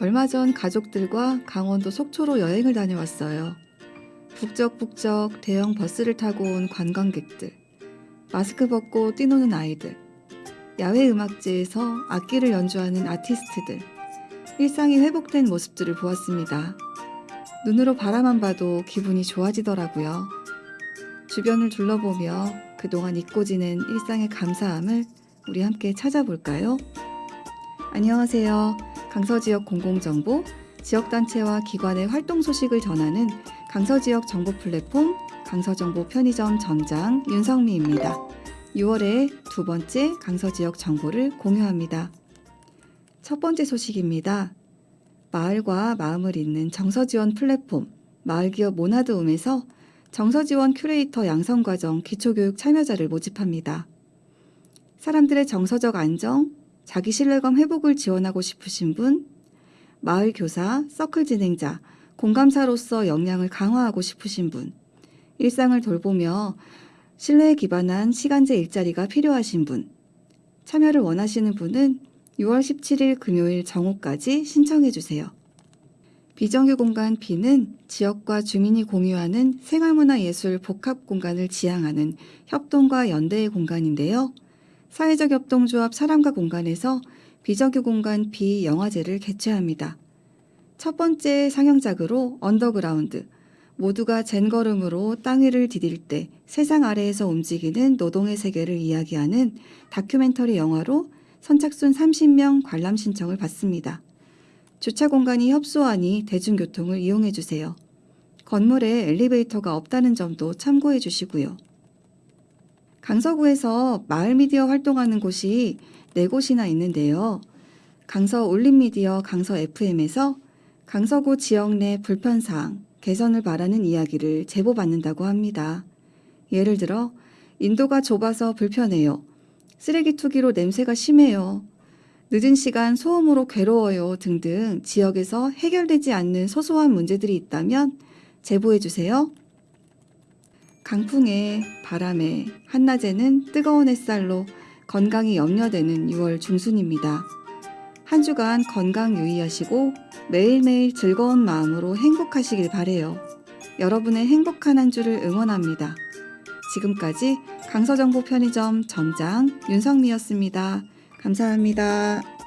얼마 전 가족들과 강원도 속초로 여행을 다녀왔어요. 북적북적 대형 버스를 타고 온 관광객들, 마스크 벗고 뛰노는 아이들, 야외 음악제에서 악기를 연주하는 아티스트들, 일상이 회복된 모습들을 보았습니다. 눈으로 바라만 봐도 기분이 좋아지더라고요. 주변을 둘러보며 그동안 잊고 지낸 일상의 감사함을 우리 함께 찾아볼까요? 안녕하세요. 강서지역 공공정보, 지역단체와 기관의 활동 소식을 전하는 강서지역 정보 플랫폼 강서정보 편의점 점장 윤성미입니다. 6월의 두 번째 강서지역 정보를 공유합니다. 첫 번째 소식입니다. 마을과 마음을 잇는 정서지원 플랫폼 마을기업 모나드움에서 정서지원 큐레이터 양성과정 기초교육 참여자를 모집합니다. 사람들의 정서적 안정, 자기 신뢰감 회복을 지원하고 싶으신 분, 마을 교사, 서클 진행자, 공감사로서 역량을 강화하고 싶으신 분, 일상을 돌보며 신뢰에 기반한 시간제 일자리가 필요하신 분, 참여를 원하시는 분은 6월 17일 금요일 정오까지 신청해 주세요. 비정규 공간 B는 지역과 주민이 공유하는 생활문화예술 복합 공간을 지향하는 협동과 연대의 공간인데요. 사회적 협동조합 사람과 공간에서 비정규 공간 B 영화제를 개최합니다. 첫 번째 상영작으로 언더그라운드, 모두가 젠걸음으로 땅 위를 디딜 때 세상 아래에서 움직이는 노동의 세계를 이야기하는 다큐멘터리 영화로 선착순 30명 관람 신청을 받습니다. 주차 공간이 협소하니 대중교통을 이용해 주세요. 건물에 엘리베이터가 없다는 점도 참고해 주시고요. 강서구에서 마을 미디어 활동하는 곳이 네 곳이나 있는데요. 강서 올림미디어 강서 FM에서 강서구 지역 내 불편사항, 개선을 바라는 이야기를 제보받는다고 합니다. 예를 들어, 인도가 좁아서 불편해요. 쓰레기 투기로 냄새가 심해요. 늦은 시간 소음으로 괴로워요 등등 지역에서 해결되지 않는 소소한 문제들이 있다면 제보해 주세요. 강풍에 바람에 한낮에는 뜨거운 햇살로 건강이 염려되는 6월 중순입니다. 한 주간 건강 유의하시고 매일매일 즐거운 마음으로 행복하시길 바래요. 여러분의 행복한 한 주를 응원합니다. 지금까지 강서정보 편의점 점장 윤성미였습니다. 감사합니다.